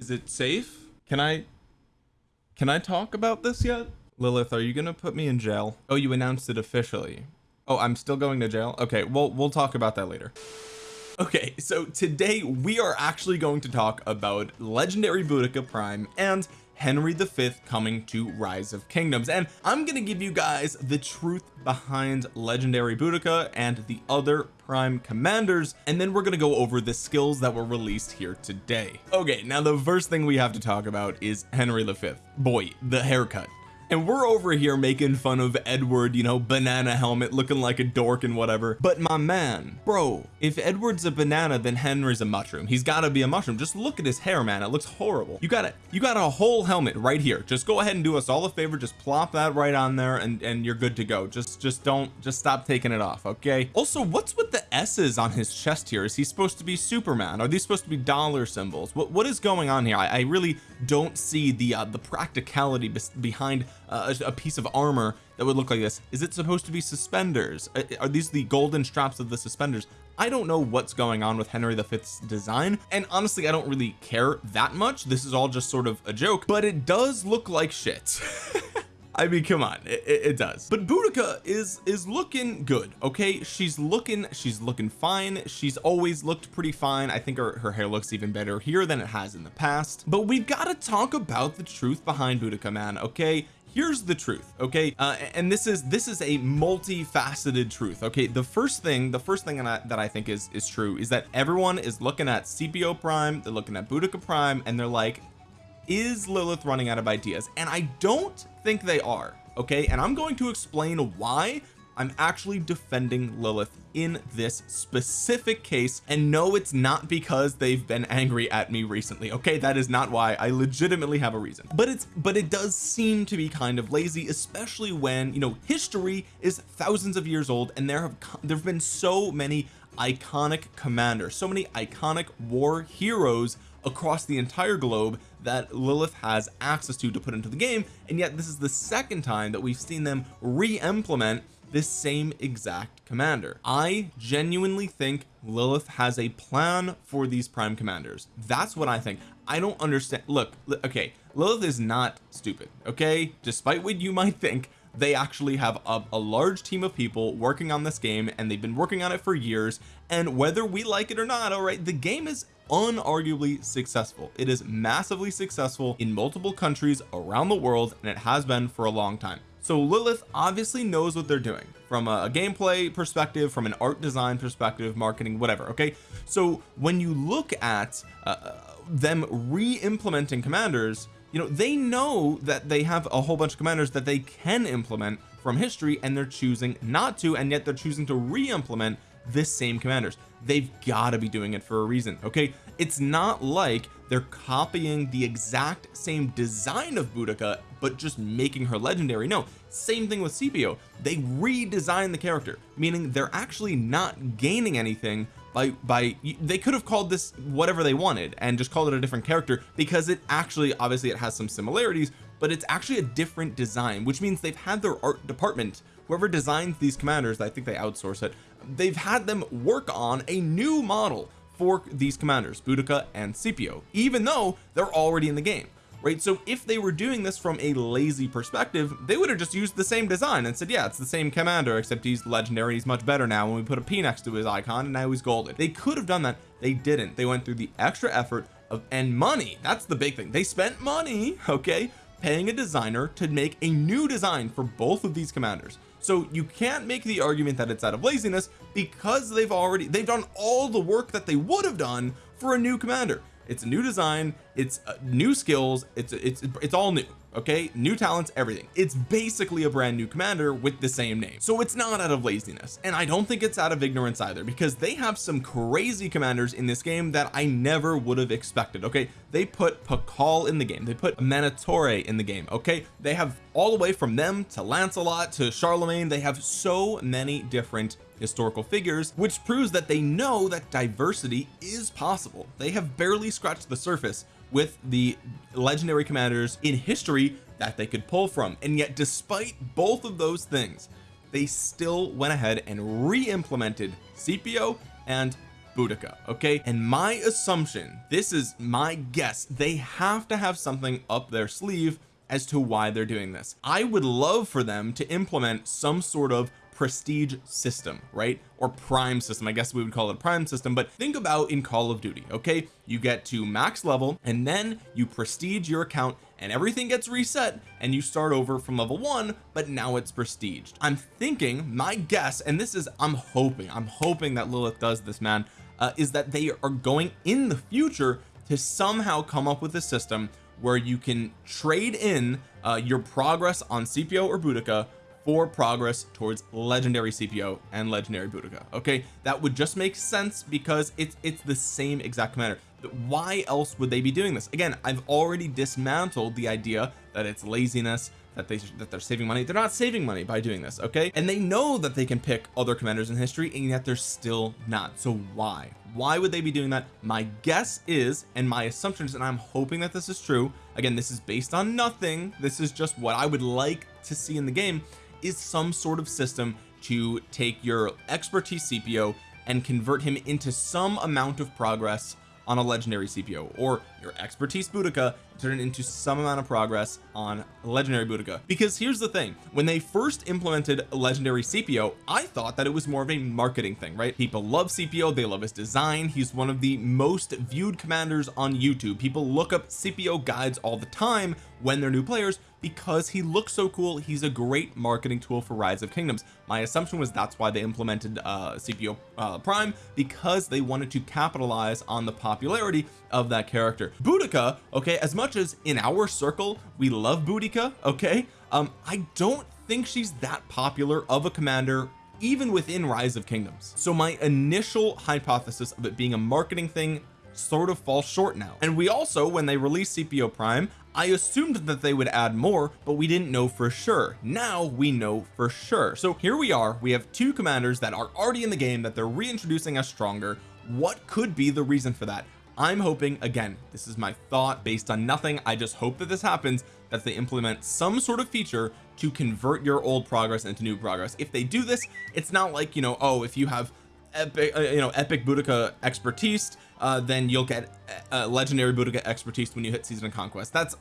is it safe? Can I can I talk about this yet? Lilith are you gonna put me in jail? Oh you announced it officially. Oh I'm still going to jail? Okay well we'll talk about that later. Okay so today we are actually going to talk about legendary Boudica Prime and Henry V coming to Rise of Kingdoms. And I'm gonna give you guys the truth behind legendary Boudica and the other prime commanders and then we're gonna go over the skills that were released here today. Okay now the first thing we have to talk about is Henry V boy the haircut and we're over here making fun of Edward you know banana helmet looking like a dork and whatever. But my man bro if Edward's a banana then Henry's a mushroom. He's got to be a mushroom. Just look at his hair man. It looks horrible. You got it you got a whole helmet right here. Just go ahead and do us all a favor. Just plop that right on there and and you're good to go. Just just don't just stop taking it off okay? Also what's with the s's on his chest here? Is he supposed to be Superman? Are these supposed to be dollar symbols? What what is going on here? I, I really don't see the uh, the practicality behind uh, a, piece of armor that would look like this. Is it supposed to be suspenders? Are these the golden straps of the suspenders? I don't know what's going on with Henry V's design and honestly I don't really care that much. This is all just sort of a joke but it does look like shit. I mean come on it, it, does. But Boudica is is looking good okay? She's looking she's looking fine. She's always looked pretty fine. I think her, her hair looks even better here than it has in the past. But we've got to talk about the truth behind Boudica man okay here's the truth okay? Uh, and this is this is a multifaceted truth okay? The first thing the first thing that I, that I think is is true is that everyone is looking at Scipio prime they're looking at Boudica prime and they're like is Lilith running out of ideas? And I don't think they are okay? And I'm going to explain why I'm actually defending Lilith in this specific case and no it's not because they've been angry at me recently okay? That is not why. I legitimately have a reason. But it's but it does seem to be kind of lazy especially when you know history is thousands of years old and there have there have been so many iconic commanders so many iconic war heroes across the entire globe that Lilith has access to to put into the game and yet this is the second time that we've seen them re-implement this same exact commander. I genuinely think Lilith has a plan for these prime commanders. That's what I think. I don't understand look okay Lilith is not stupid okay? Despite what you might think they actually have a, a, large team of people working on this game and they've been working on it for years and whether we like it or not all right the game is unarguably successful. It is massively successful in multiple countries around the world and it has been for a long time so Lilith obviously knows what they're doing. From a, a gameplay perspective from an art design perspective marketing whatever okay? So when you look at uh, uh them re-implementing commanders you know they know that they have a whole bunch of commanders that they can implement from history and they're choosing not to and yet they're choosing to re-implement this same commanders. They've got to be doing it for a reason okay? It's not like they're copying the exact same design of Boudica but just making her legendary. No same thing with Scipio they redesigned the character meaning they're actually not gaining anything by by they could have called this whatever they wanted and just called it a different character because it actually obviously it has some similarities but it's actually a different design which means they've had their art department whoever designs these commanders I think they outsource it they've had them work on a new model for these commanders Boudica and Scipio even though they're already in the game right? So if they were doing this from a lazy perspective they would have just used the same design and said yeah it's the same commander except he's legendary he's much better now when we put a P next to his icon and now he's golden. They could have done that. They didn't. They went through the extra effort of and money. That's the big thing. They spent money okay paying a designer to make a new design for both of these commanders. So you can't make the argument that it's out of laziness because they've already they've done all the work that they would have done for a new commander it's a new design. It's uh, new skills. It's it's it's all new okay? New talents everything. It's basically a brand new commander with the same name. So it's not out of laziness. And I don't think it's out of ignorance either because they have some crazy commanders in this game that I never would have expected okay? They put Pakal in the game. They put Manitore in the game okay? They have all the way from them to Lancelot to Charlemagne. They have so many different historical figures which proves that they know that diversity is possible. They have barely scratched the surface with the legendary commanders in history that they could pull from. And yet despite both of those things they still went ahead and re-implemented Scipio and Boudica okay? And my assumption this is my guess they have to have something up their sleeve as to why they're doing this. I would love for them to implement some sort of prestige system right? Or prime system. I guess we would call it prime system but think about in Call of Duty okay? You get to max level and then you prestige your account and everything gets reset and you start over from level one but now it's prestiged. I'm thinking my guess and this is I'm hoping I'm hoping that Lilith does this man uh, is that they are going in the future to somehow come up with a system where you can trade in uh, your progress on Scipio or Boudica for progress towards legendary Scipio and legendary Boudica. Okay that would just make sense because it's it's the same exact commander. Why else would they be doing this? Again I've already dismantled the idea that it's laziness that they that they're saving money. They're not saving money by doing this okay? And they know that they can pick other commanders in history and yet they're still not. So why? Why would they be doing that? My guess is and my assumptions and I'm hoping that this is true again this is based on nothing. This is just what I would like to see in the game is some sort of system to take your expertise Scipio and convert him into some amount of progress on a legendary Scipio or your expertise Boudica turn it into some amount of progress on legendary Boudica. Because here's the thing when they first implemented legendary Scipio I thought that it was more of a marketing thing right? People love Scipio they love his design he's one of the most viewed commanders on YouTube. People look up Scipio guides all the time when they're new players because he looks so cool he's a great marketing tool for rise of kingdoms. My assumption was that's why they implemented uh Scipio uh, prime because they wanted to capitalize on the popularity of that character. Boudica okay as much as in our circle we love Boudica okay um I don't think she's that popular of a commander even within rise of kingdoms. So my initial hypothesis of it being a marketing thing sort of falls short now. And we also when they released Scipio prime I assumed that they would add more but we didn't know for sure. Now we know for sure. So here we are. We have two commanders that are already in the game that they're reintroducing as stronger. What could be the reason for that? I'm hoping again this is my thought based on nothing. I just hope that this happens that they implement some sort of feature to convert your old progress into new progress. If they do this it's not like you know oh if you have epic uh, you know epic Boudica expertise uh, then you'll get uh, legendary Boudica expertise when you hit season of conquest. That's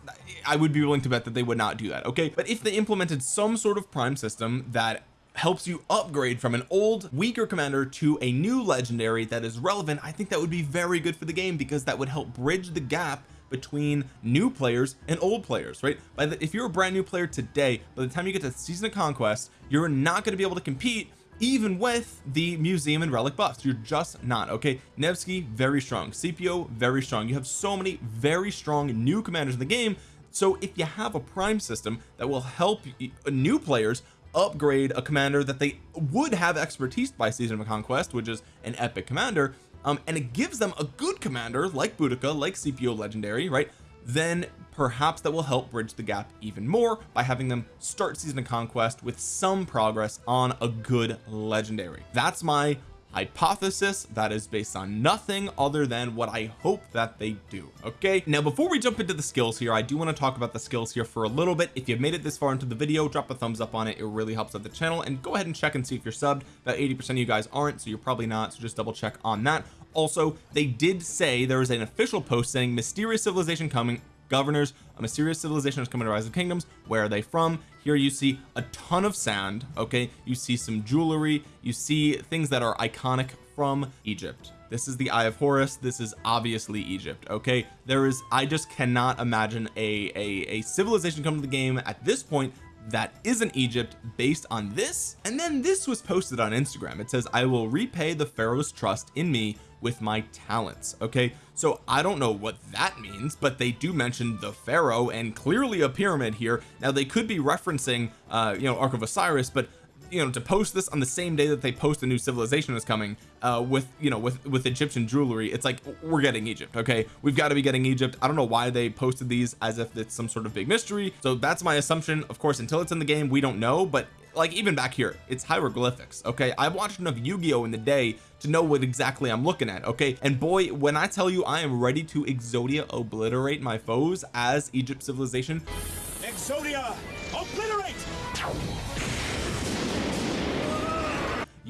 I would be willing to bet that they would not do that okay? But if they implemented some sort of prime system that helps you upgrade from an old weaker commander to a new legendary that is relevant I think that would be very good for the game because that would help bridge the gap between new players and old players right? By the if you're a brand new player today by the time you get to season of conquest you're not going to be able to compete even with the museum and relic buffs. You're just not okay? Nevsky very strong. Scipio very strong. You have so many very strong new commanders in the game. So if you have a prime system that will help new players upgrade a commander that they would have expertise by season of conquest which is an epic commander um and it gives them a good commander like Boudica like Scipio legendary right? Then perhaps that will help bridge the gap even more by having them start season of conquest with some progress on a good legendary. That's my hypothesis that is based on nothing other than what I hope that they do okay? Now before we jump into the skills here I do want to talk about the skills here for a little bit. If you've made it this far into the video drop a thumbs up on it. It really helps out the channel. And go ahead and check and see if you're subbed. About 80 percent of you guys aren't so you're probably not so just double check on that. Also they did say there was an official post saying mysterious civilization coming governors a mysterious civilization is coming to rise of kingdoms. Where are they from? Here you see a ton of sand okay? You see some jewelry. You see things that are iconic from Egypt. This is the Eye of Horus. This is obviously Egypt okay? There is I just cannot imagine a a, a civilization coming to the game at this point that isn't Egypt based on this and then this was posted on Instagram. It says I will repay the Pharaoh's trust in me with my talents. Okay so I don't know what that means but they do mention the Pharaoh and clearly a pyramid here. Now they could be referencing uh you know Ark of Osiris but you know to post this on the same day that they post a new civilization is coming uh with you know with with Egyptian jewelry it's like we're getting Egypt okay? We've got to be getting Egypt. I don't know why they posted these as if it's some sort of big mystery. So that's my assumption. Of course until it's in the game we don't know but like even back here it's hieroglyphics okay? I've watched enough Yu-Gi-Oh! in the day to know what exactly I'm looking at okay? And boy when I tell you I am ready to Exodia obliterate my foes as Egypt civilization Exodia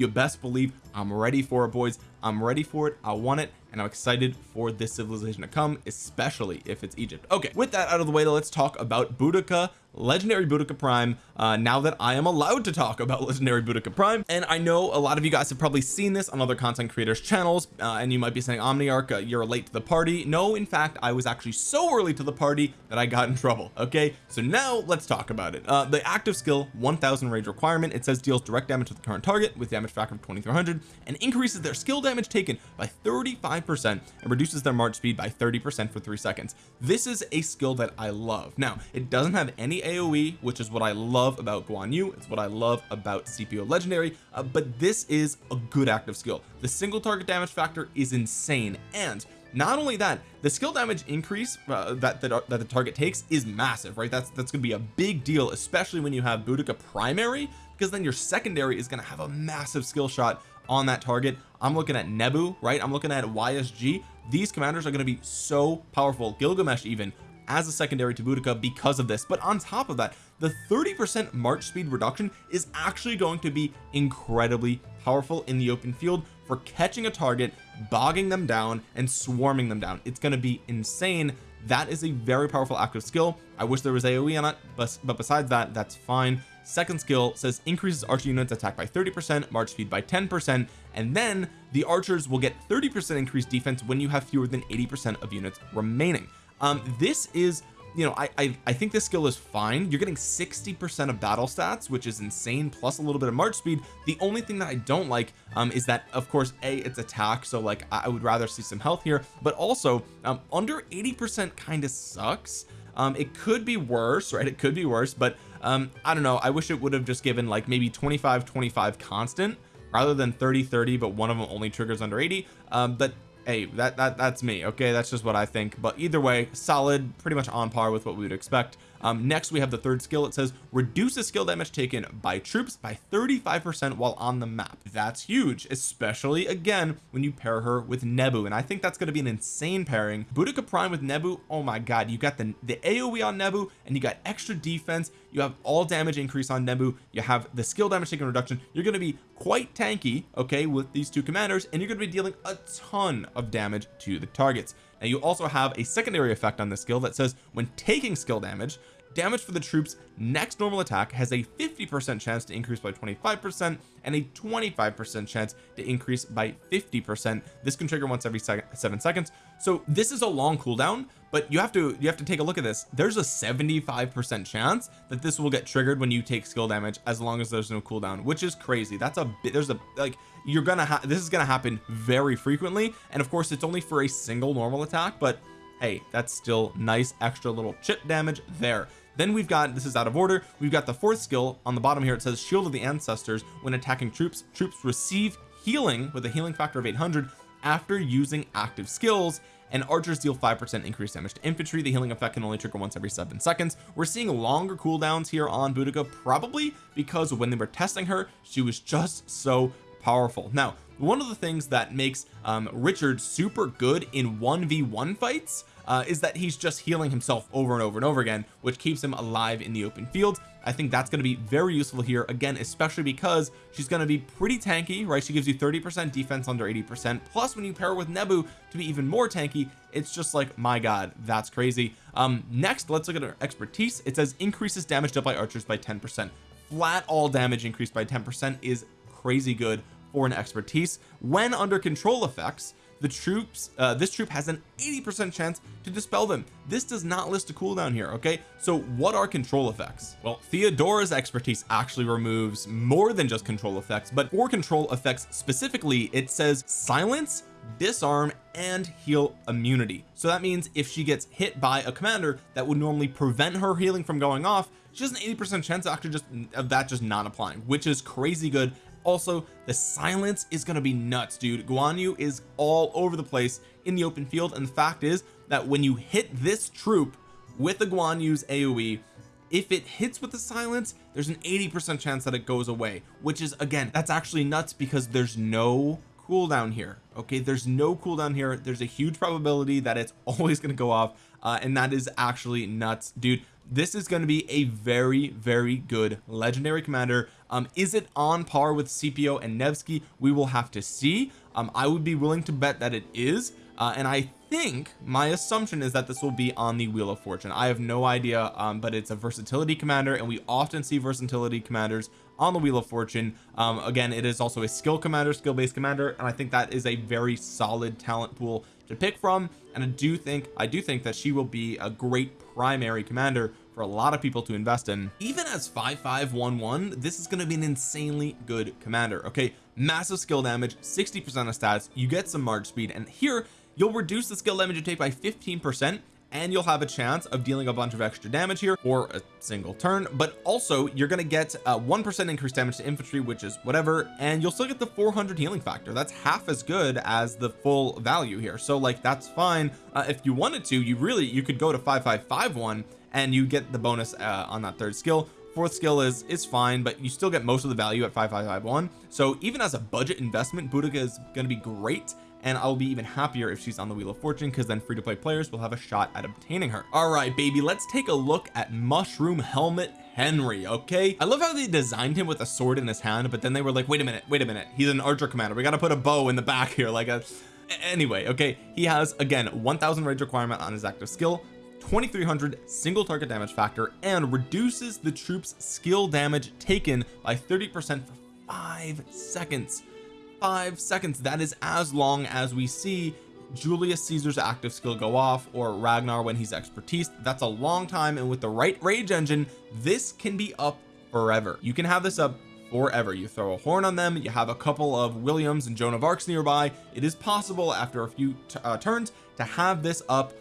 you best believe I'm ready for it boys. I'm ready for it. I want it and I'm excited for this civilization to come especially if it's Egypt. Okay with that out of the way let's talk about Boudica legendary Boudica Prime. Uh now that I am allowed to talk about legendary Boudica Prime and I know a lot of you guys have probably seen this on other content creators channels uh, and you might be saying Omniarch uh, you're late to the party. No in fact I was actually so early to the party that I got in trouble okay? So now let's talk about it. Uh the active skill 1000 rage requirement. It says deals direct damage to the current target with damage factor of 2300 and increases their skill damage taken by 35 percent and reduces their march speed by 30 percent for three seconds. This is a skill that I love. Now it doesn't have any AoE which is what I love about Guan Yu. It's what I love about Scipio legendary uh, but this is a good active skill. The single target damage factor is insane and not only that the skill damage increase uh, that, that that the target takes is massive right? That's that's gonna be a big deal especially when you have Boudica primary because then your secondary is going to have a massive skill shot on that target. I'm looking at Nebu right? I'm looking at YSG these commanders are going to be so powerful. Gilgamesh even as a secondary to Boudica because of this. But on top of that the 30 percent march speed reduction is actually going to be incredibly powerful in the open field for catching a target bogging them down and swarming them down. It's going to be insane. That is a very powerful active skill. I wish there was AoE on it but, but besides that that's fine second skill says increases archer units attack by 30 percent march speed by 10 percent and then the archers will get 30 percent increased defense when you have fewer than 80 percent of units remaining. Um this is you know I, I I think this skill is fine. You're getting 60 percent of battle stats which is insane plus a little bit of march speed. The only thing that I don't like um is that of course a it's attack so like I would rather see some health here but also um under 80 percent kind of sucks. Um it could be worse right? It could be worse but um I don't know I wish it would have just given like maybe 25 25 constant rather than 30 30 but one of them only triggers under 80 um but hey that that that's me okay? That's just what I think. But either way solid pretty much on par with what we would expect um next we have the third skill. It says reduces skill damage taken by troops by 35 percent while on the map. That's huge especially again when you pair her with Nebu. And I think that's going to be an insane pairing. Boudica Prime with Nebu oh my god you got the the AoE on Nebu and you got extra defense. You have all damage increase on Nebu. You have the skill damage taken reduction. You're going to be quite tanky okay with these two commanders and you're going to be dealing a ton of damage to the targets now you also have a secondary effect on this skill that says when taking skill damage damage for the troops next normal attack has a 50 percent chance to increase by 25 percent and a 25 percent chance to increase by 50 percent. This can trigger once every seven seconds. So this is a long cooldown but you have to you have to take a look at this. There's a 75 percent chance that this will get triggered when you take skill damage as long as there's no cooldown which is crazy. That's a bit there's a like you're gonna have this is gonna happen very frequently and of course it's only for a single normal attack but hey that's still nice extra little chip damage there. Then we've got this is out of order we've got the fourth skill. On the bottom here it says shield of the ancestors. When attacking troops troops receive healing with a healing factor of 800 after using active skills and archers deal 5% increased damage to infantry. The healing effect can only trigger once every seven seconds. We're seeing longer cooldowns here on Boudica probably because when they were testing her she was just so powerful. Now one of the things that makes um Richard super good in 1v1 fights uh, is that he's just healing himself over and over and over again which keeps him alive in the open field. I think that's going to be very useful here again especially because she's going to be pretty tanky right? She gives you 30 percent defense under 80 percent. Plus when you pair with Nebu to be even more tanky it's just like my god that's crazy. Um next let's look at her expertise. It says increases damage dealt by archers by 10 percent. Flat all damage increased by 10 percent is crazy good for an expertise. When under control effects the troops uh, this troop has an 80 percent chance to dispel them. This does not list a cooldown here okay? So what are control effects? Well Theodora's expertise actually removes more than just control effects but for control effects specifically it says silence disarm and heal immunity. So that means if she gets hit by a commander that would normally prevent her healing from going off she has an 80 percent chance actually just of that just not applying which is crazy good also the silence is going to be nuts dude. Guan Yu is all over the place in the open field and the fact is that when you hit this troop with the Guan Yu's AoE if it hits with the silence there's an 80 percent chance that it goes away which is again that's actually nuts because there's no cooldown here okay? There's no cooldown here. There's a huge probability that it's always going to go off uh, and that is actually nuts dude. This is going to be a very very good legendary commander um is it on par with Scipio and Nevsky? We will have to see. Um I would be willing to bet that it is. Uh, and I think my assumption is that this will be on the wheel of fortune. I have no idea um, but it's a versatility commander and we often see versatility commanders on the wheel of fortune. Um, again it is also a skill commander skill based commander and I think that is a very solid talent pool to pick from. And I do think I do think that she will be a great primary commander for a lot of people to invest in. Even as 5511 this is going to be an insanely good commander okay? Massive skill damage 60 percent of stats you get some march speed and here you'll reduce the skill damage you take by 15 percent and you'll have a chance of dealing a bunch of extra damage here for a single turn but also you're going to get a one percent increased damage to infantry which is whatever and you'll still get the 400 healing factor. That's half as good as the full value here so like that's fine. Uh, if you wanted to you really you could go to 5551 and you get the bonus uh, on that third skill. Fourth skill is is fine but you still get most of the value at 5551 so even as a budget investment Boudica is going to be great and I'll be even happier if she's on the wheel of fortune because then free-to-play players will have a shot at obtaining her. All right baby let's take a look at mushroom helmet Henry okay? I love how they designed him with a sword in his hand but then they were like wait a minute wait a minute. He's an archer commander. We got to put a bow in the back here like a anyway okay? He has again 1000 rage requirement on his active skill 2300 single target damage factor and reduces the troops skill damage taken by 30 percent for five seconds. Five seconds that is as long as we see Julius Caesar's active skill go off or Ragnar when he's expertise. That's a long time and with the right rage engine this can be up forever. You can have this up forever. You throw a horn on them you have a couple of Williams and Joan of Arcs nearby. It is possible after a few uh, turns to have this up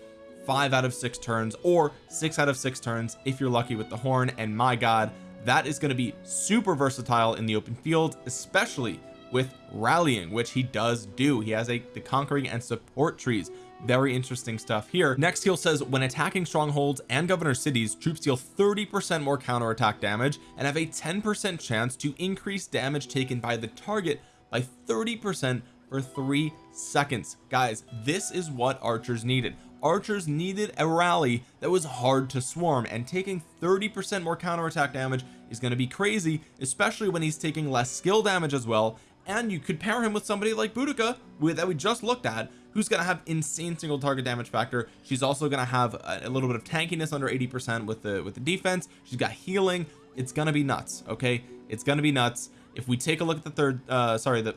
five out of six turns or six out of six turns if you're lucky with the horn. And my god that is going to be super versatile in the open field especially with rallying which he does do. He has a the conquering and support trees. Very interesting stuff here. Next skill says when attacking strongholds and governor cities troops deal 30 percent more counterattack damage and have a 10 percent chance to increase damage taken by the target by 30 percent for three seconds. Guys this is what archers needed archers needed a rally that was hard to swarm and taking 30 percent more counterattack damage is going to be crazy especially when he's taking less skill damage as well and you could pair him with somebody like Boudica with that we just looked at who's going to have insane single target damage factor. She's also going to have a, a, little bit of tankiness under 80 percent with the with the defense. She's got healing. It's going to be nuts okay? It's going to be nuts. If we take a look at the third uh sorry the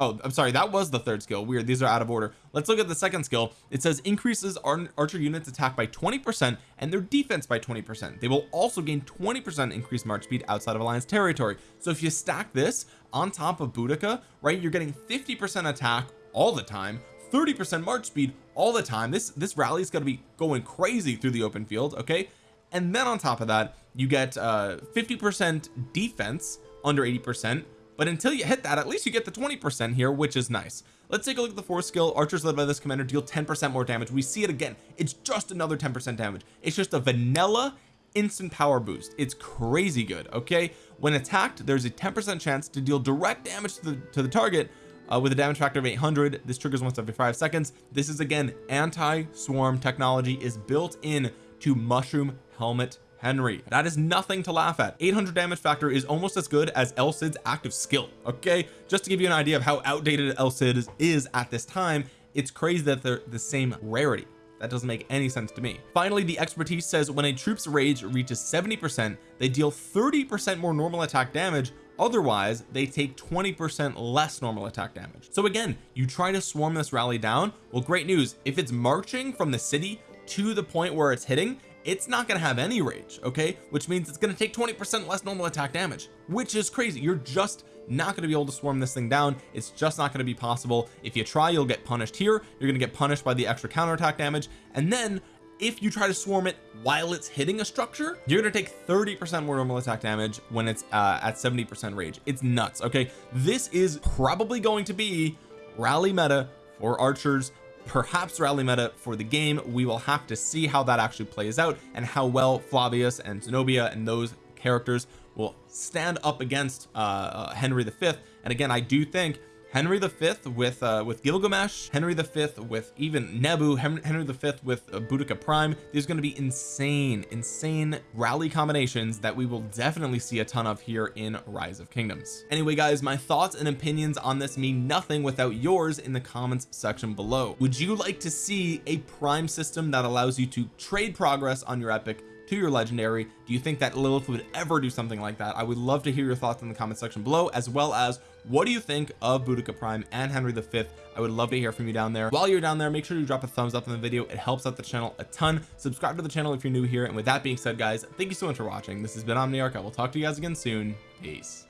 oh I'm sorry that was the third skill. Weird these are out of order. Let's look at the second skill. It says increases our archer units attack by 20 percent and their defense by 20 percent. They will also gain 20 percent increased march speed outside of alliance territory. So if you stack this on top of Boudica right you're getting 50 percent attack all the time 30 percent march speed all the time. This this rally is going to be going crazy through the open field okay? And then on top of that you get uh 50 percent defense under 80 percent but until you hit that at least you get the 20 percent here which is nice. Let's take a look at the fourth skill. Archers led by this commander deal 10 percent more damage. We see it again. It's just another 10 percent damage. It's just a vanilla instant power boost. It's crazy good okay? When attacked there's a 10 percent chance to deal direct damage to the to the target uh, with a damage factor of 800 this triggers once every five seconds. This is again anti-swarm technology is built in to mushroom helmet Henry. That is nothing to laugh at. 800 damage factor is almost as good as El Cid's active skill okay? Just to give you an idea of how outdated El Cid is, is at this time it's crazy that they're the same rarity. That doesn't make any sense to me. Finally the expertise says when a troop's rage reaches 70 percent they deal 30 percent more normal attack damage. Otherwise they take 20 percent less normal attack damage. So again you try to swarm this rally down. Well great news. If it's marching from the city to the point where it's hitting it's not going to have any rage okay? Which means it's going to take 20 percent less normal attack damage which is crazy. You're just not going to be able to swarm this thing down. It's just not going to be possible. If you try you'll get punished here. You're going to get punished by the extra counterattack damage. And then if you try to swarm it while it's hitting a structure you're going to take 30 percent more normal attack damage when it's uh, at 70 percent rage. It's nuts okay? This is probably going to be rally meta for archers perhaps rally meta for the game. We will have to see how that actually plays out and how well Flavius and Zenobia and those characters will stand up against uh, uh, Henry V and again I do think Henry V with uh with Gilgamesh Henry V with even Nebu Henry V with uh, Boudica Prime. There's going to be insane insane rally combinations that we will definitely see a ton of here in Rise of Kingdoms. Anyway guys my thoughts and opinions on this mean nothing without yours in the comments section below. Would you like to see a prime system that allows you to trade progress on your epic to your legendary. Do you think that Lilith would ever do something like that? I would love to hear your thoughts in the comment section below as well as what do you think of Boudica Prime and Henry V? I would love to hear from you down there. While you're down there make sure you drop a thumbs up on the video. It helps out the channel a ton. Subscribe to the channel if you're new here. And with that being said guys thank you so much for watching. This has been Omniarch. I will talk to you guys again soon. Peace